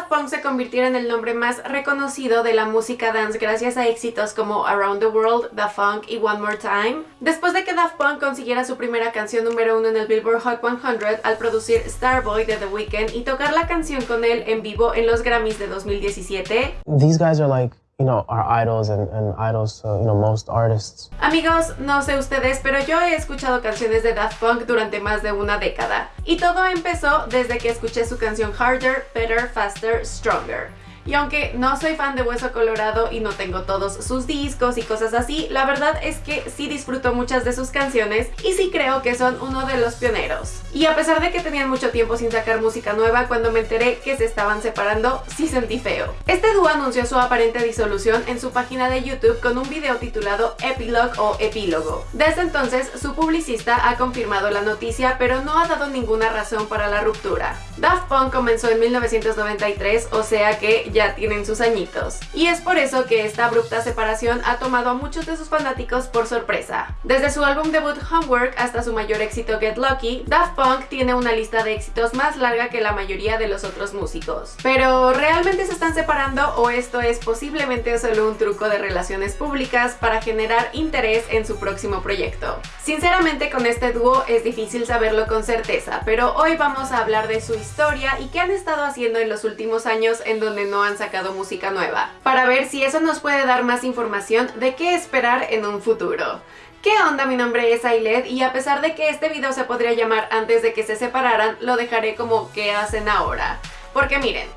Daft Punk se convirtiera en el nombre más reconocido de la música dance gracias a éxitos como Around the World, The Funk y One More Time. Después de que Daft Punk consiguiera su primera canción número uno en el Billboard Hot 100 al producir Starboy de The Weeknd y tocar la canción con él en vivo en los Grammys de 2017. These guys are like you know, our idols and, idols to, you know, most artists. Amigos, no sé ustedes, pero yo he escuchado canciones de Daft Punk durante más de una década. Y todo empezó desde que escuché su canción Harder, Better, Faster, Stronger. Y aunque no soy fan de Hueso Colorado y no tengo todos sus discos y cosas así, la verdad es que sí disfruto muchas de sus canciones y sí creo que son uno de los pioneros. Y a pesar de que tenían mucho tiempo sin sacar música nueva, cuando me enteré que se estaban separando, sí sentí feo. Este dúo anunció su aparente disolución en su página de YouTube con un video titulado Epilogue o Epílogo. Desde entonces, su publicista ha confirmado la noticia, pero no ha dado ninguna razón para la ruptura. Daft Punk comenzó en 1993, o sea que ya tienen sus añitos. Y es por eso que esta abrupta separación ha tomado a muchos de sus fanáticos por sorpresa. Desde su álbum debut Homework hasta su mayor éxito Get Lucky, Daft Punk tiene una lista de éxitos más larga que la mayoría de los otros músicos. Pero ¿realmente se están separando o esto es posiblemente solo un truco de relaciones públicas para generar interés en su próximo proyecto? Sinceramente con este dúo es difícil saberlo con certeza, pero hoy vamos a hablar de su historia y qué han estado haciendo en los últimos años en donde no han sacado música nueva, para ver si eso nos puede dar más información de qué esperar en un futuro. ¿Qué onda? Mi nombre es Ailed y a pesar de que este video se podría llamar antes de que se separaran, lo dejaré como ¿qué hacen ahora? Porque miren,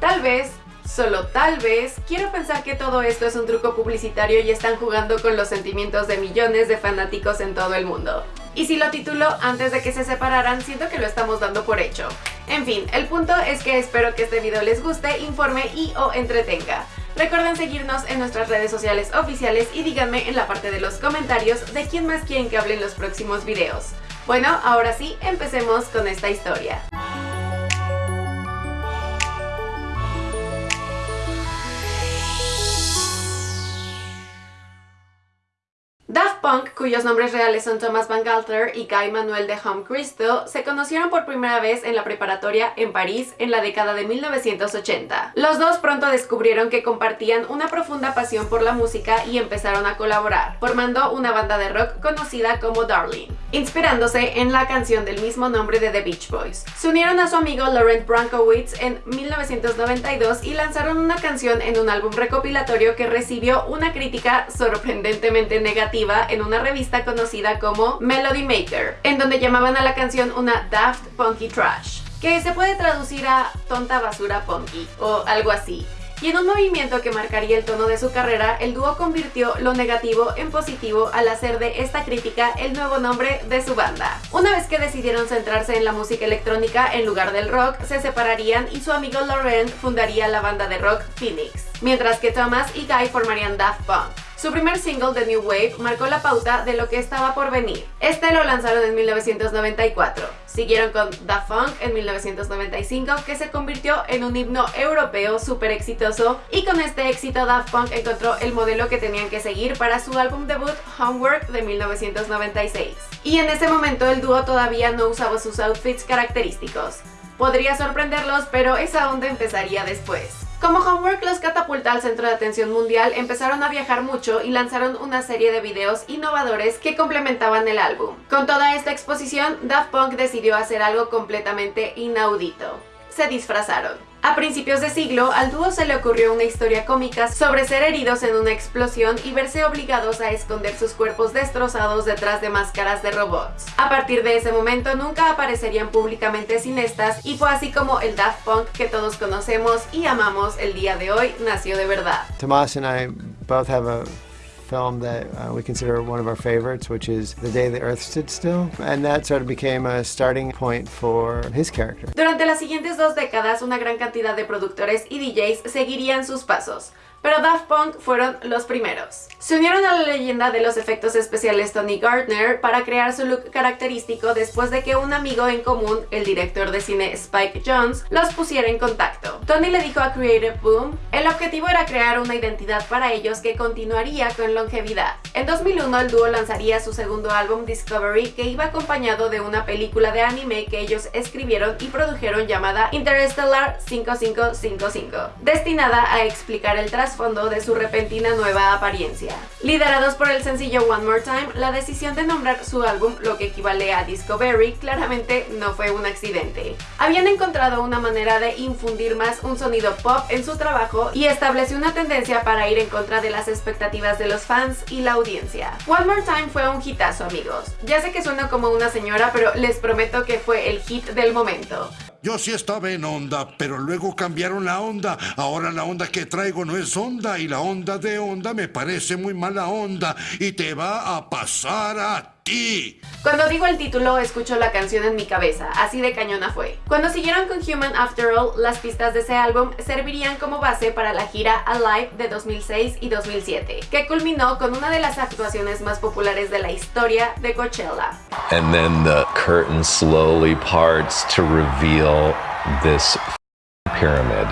tal vez Solo tal vez, quiero pensar que todo esto es un truco publicitario y están jugando con los sentimientos de millones de fanáticos en todo el mundo. Y si lo titulo antes de que se separaran, siento que lo estamos dando por hecho. En fin, el punto es que espero que este video les guste, informe y o entretenga. Recuerden seguirnos en nuestras redes sociales oficiales y díganme en la parte de los comentarios de quién más quieren que hable en los próximos videos. Bueno, ahora sí, empecemos con esta historia. Cuyos nombres reales son Thomas Van Galter y Guy Manuel de Home Cristo, se conocieron por primera vez en la preparatoria en París en la década de 1980. Los dos pronto descubrieron que compartían una profunda pasión por la música y empezaron a colaborar, formando una banda de rock conocida como Darling, inspirándose en la canción del mismo nombre de The Beach Boys. Se unieron a su amigo Laurent Brankowitz en 1992 y lanzaron una canción en un álbum recopilatorio que recibió una crítica sorprendentemente negativa en una revista conocida como Melody Maker, en donde llamaban a la canción una Daft Punky Trash, que se puede traducir a tonta basura punky o algo así. Y en un movimiento que marcaría el tono de su carrera, el dúo convirtió lo negativo en positivo al hacer de esta crítica el nuevo nombre de su banda. Una vez que decidieron centrarse en la música electrónica en lugar del rock, se separarían y su amigo Laurent fundaría la banda de rock Phoenix, mientras que Thomas y Guy formarían Daft Punk. Su primer single, The New Wave, marcó la pauta de lo que estaba por venir. Este lo lanzaron en 1994. Siguieron con The Funk en 1995, que se convirtió en un himno europeo súper exitoso, y con este éxito Daft Punk encontró el modelo que tenían que seguir para su álbum debut Homework de 1996. Y en ese momento el dúo todavía no usaba sus outfits característicos. Podría sorprenderlos, pero esa onda empezaría después. Como Homework los catapulta al centro de atención mundial, empezaron a viajar mucho y lanzaron una serie de videos innovadores que complementaban el álbum. Con toda esta exposición, Daft Punk decidió hacer algo completamente inaudito. Se disfrazaron. A principios de siglo, al dúo se le ocurrió una historia cómica sobre ser heridos en una explosión y verse obligados a esconder sus cuerpos destrozados detrás de máscaras de robots. A partir de ese momento nunca aparecerían públicamente sin estas y fue así como el Daft Punk que todos conocemos y amamos el día de hoy nació de verdad. Tomás both have a film that uh, we consider one of our favorites, which is The Day the Earth Stood Still, and that sort of became a starting point for his character. Durante las siguientes dos décadas, una gran cantidad de productores y DJs seguirían sus pasos, pero Daft Punk fueron los primeros. Se unieron a la leyenda de los efectos especiales Tony Gardner para crear su look característico después de que un amigo en común, el director de cine Spike Jones, los pusiera en contacto. Tony le dijo a Creative Boom, el objetivo era crear una identidad para ellos que continuaría con longevidad. En 2001 el dúo lanzaría su segundo álbum Discovery que iba acompañado de una película de anime que ellos escribieron y produjeron llamada Interstellar 5555, destinada a explicar el trasfondo de su repentina nueva apariencia. Liderados por el sencillo One More Time, la decisión de nombrar su álbum, lo que equivale a Discovery, claramente no fue un accidente. Habían encontrado una manera de infundir más un sonido pop en su trabajo y estableció una tendencia para ir en contra de las expectativas de los fans y la audiencia. One More Time fue un hitazo amigos. Ya sé que suena como una señora, pero les prometo que fue el hit del momento. Yo sí estaba en onda, pero luego cambiaron la onda. Ahora la onda que traigo no es onda y la onda de onda me parece muy mala onda y te va a pasar a cuando digo el título, escucho la canción en mi cabeza, así de cañona fue. Cuando siguieron con Human After All, las pistas de ese álbum servirían como base para la gira Alive de 2006 y 2007, que culminó con una de las actuaciones más populares de la historia de Coachella. And then the curtain slowly parts to reveal this pyramid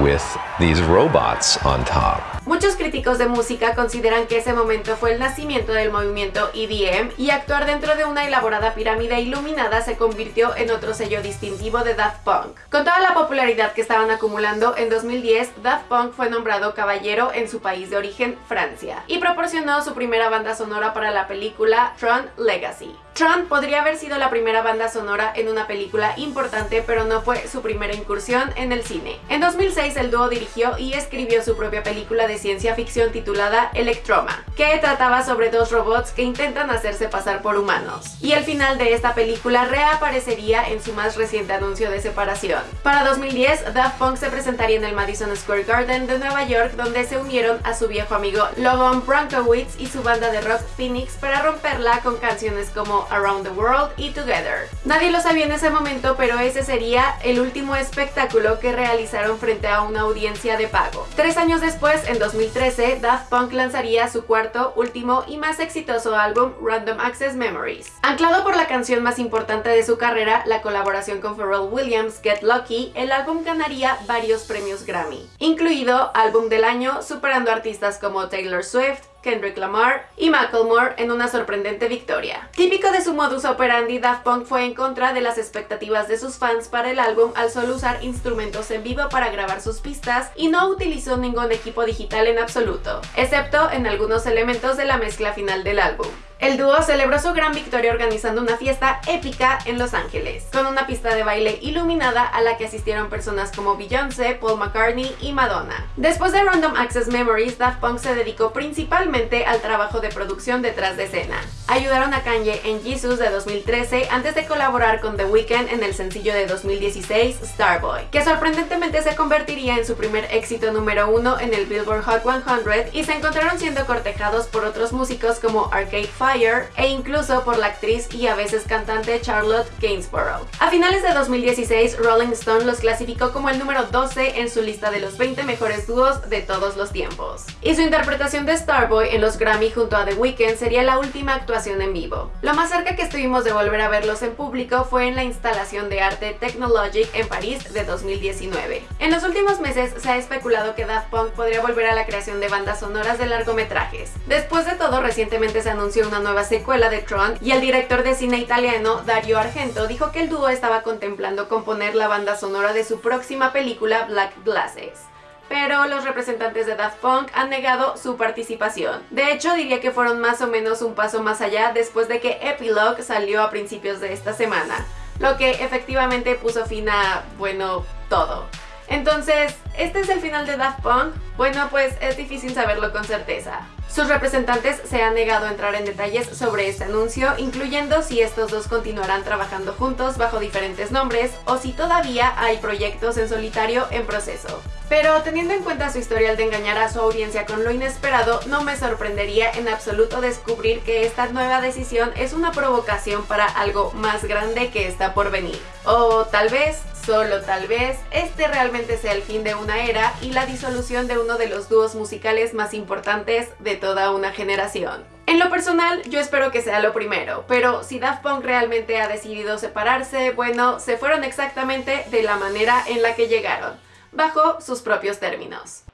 with these robots on top. Muchos críticos de música consideran que ese momento fue el nacimiento del movimiento EDM y actuar dentro de una elaborada pirámide iluminada se convirtió en otro sello distintivo de Daft Punk. Con toda la popularidad que estaban acumulando, en 2010 Daft Punk fue nombrado caballero en su país de origen, Francia, y proporcionó su primera banda sonora para la película Tron Legacy. Tron podría haber sido la primera banda sonora en una película importante, pero no fue su primera incursión en el cine. En 2006 el dúo dirigió y escribió su propia película de ciencia ficción titulada Electroma, que trataba sobre dos robots que intentan hacerse pasar por humanos. Y el final de esta película reaparecería en su más reciente anuncio de separación. Para 2010, Daft Punk se presentaría en el Madison Square Garden de Nueva York, donde se unieron a su viejo amigo Logan Bronkowitz y su banda de rock Phoenix para romperla con canciones como Around the World y Together. Nadie lo sabía en ese momento, pero ese sería el último espectáculo que realizaron frente a una audiencia de pago. Tres años después, en 2013, Daft Punk lanzaría su cuarto, último y más exitoso álbum, Random Access Memories. Anclado por la canción más importante de su carrera, la colaboración con Pharrell Williams, Get Lucky, el álbum ganaría varios premios Grammy, incluido Álbum del Año, superando artistas como Taylor Swift, Kendrick Lamar y Macklemore en una sorprendente victoria. Típico de su modus operandi, Daft Punk fue en contra de las expectativas de sus fans para el álbum al solo usar instrumentos en vivo para grabar sus pistas y no utilizó ningún equipo digital en absoluto, excepto en algunos elementos de la mezcla final del álbum. El dúo celebró su gran victoria organizando una fiesta épica en Los Ángeles, con una pista de baile iluminada a la que asistieron personas como Beyoncé, Paul McCartney y Madonna. Después de Random Access Memories, Daft Punk se dedicó principalmente al trabajo de producción detrás de escena. Ayudaron a Kanye en Jesus de 2013 antes de colaborar con The Weeknd en el sencillo de 2016 Starboy, que sorprendentemente se convertiría en su primer éxito número uno en el Billboard Hot 100 y se encontraron siendo cortejados por otros músicos como Arcade Fire e incluso por la actriz y a veces cantante Charlotte Gainsborough. A finales de 2016, Rolling Stone los clasificó como el número 12 en su lista de los 20 mejores dúos de todos los tiempos. Y su interpretación de Starboy en los Grammy junto a The Weeknd sería la última actuación en vivo. Lo más cerca que estuvimos de volver a verlos en público fue en la instalación de arte Technologic en París de 2019. En los últimos meses se ha especulado que Daft Punk podría volver a la creación de bandas sonoras de largometrajes. Después de todo, recientemente se anunció una nueva secuela de Tron y el director de cine italiano Dario Argento dijo que el dúo estaba contemplando componer la banda sonora de su próxima película Black Glasses pero los representantes de Daft Punk han negado su participación. De hecho, diría que fueron más o menos un paso más allá después de que Epilogue salió a principios de esta semana, lo que efectivamente puso fin a, bueno, todo. Entonces, ¿este es el final de Daft Punk? Bueno, pues es difícil saberlo con certeza. Sus representantes se han negado a entrar en detalles sobre este anuncio, incluyendo si estos dos continuarán trabajando juntos bajo diferentes nombres o si todavía hay proyectos en solitario en proceso. Pero teniendo en cuenta su historial de engañar a su audiencia con lo inesperado, no me sorprendería en absoluto descubrir que esta nueva decisión es una provocación para algo más grande que está por venir. O tal vez, solo tal vez, este realmente sea el fin de era y la disolución de uno de los dúos musicales más importantes de toda una generación. En lo personal, yo espero que sea lo primero, pero si Daft Punk realmente ha decidido separarse, bueno, se fueron exactamente de la manera en la que llegaron bajo sus propios términos.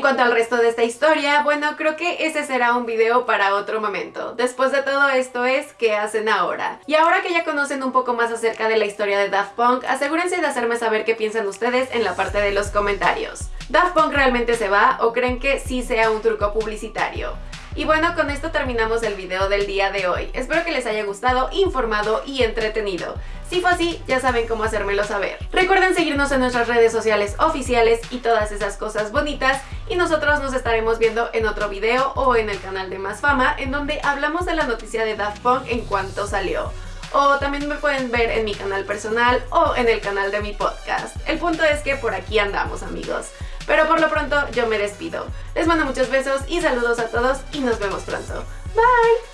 En cuanto al resto de esta historia, bueno, creo que ese será un video para otro momento. Después de todo esto es, ¿qué hacen ahora? Y ahora que ya conocen un poco más acerca de la historia de Daft Punk, asegúrense de hacerme saber qué piensan ustedes en la parte de los comentarios. ¿Daft Punk realmente se va o creen que sí sea un truco publicitario? Y bueno, con esto terminamos el video del día de hoy. Espero que les haya gustado, informado y entretenido. Si fue así, ya saben cómo hacérmelo saber. Recuerden seguirnos en nuestras redes sociales oficiales y todas esas cosas bonitas y nosotros nos estaremos viendo en otro video o en el canal de Más Fama en donde hablamos de la noticia de Daft Punk en cuanto salió. O también me pueden ver en mi canal personal o en el canal de mi podcast. El punto es que por aquí andamos amigos. Pero por lo pronto yo me despido. Les mando muchos besos y saludos a todos y nos vemos pronto. Bye!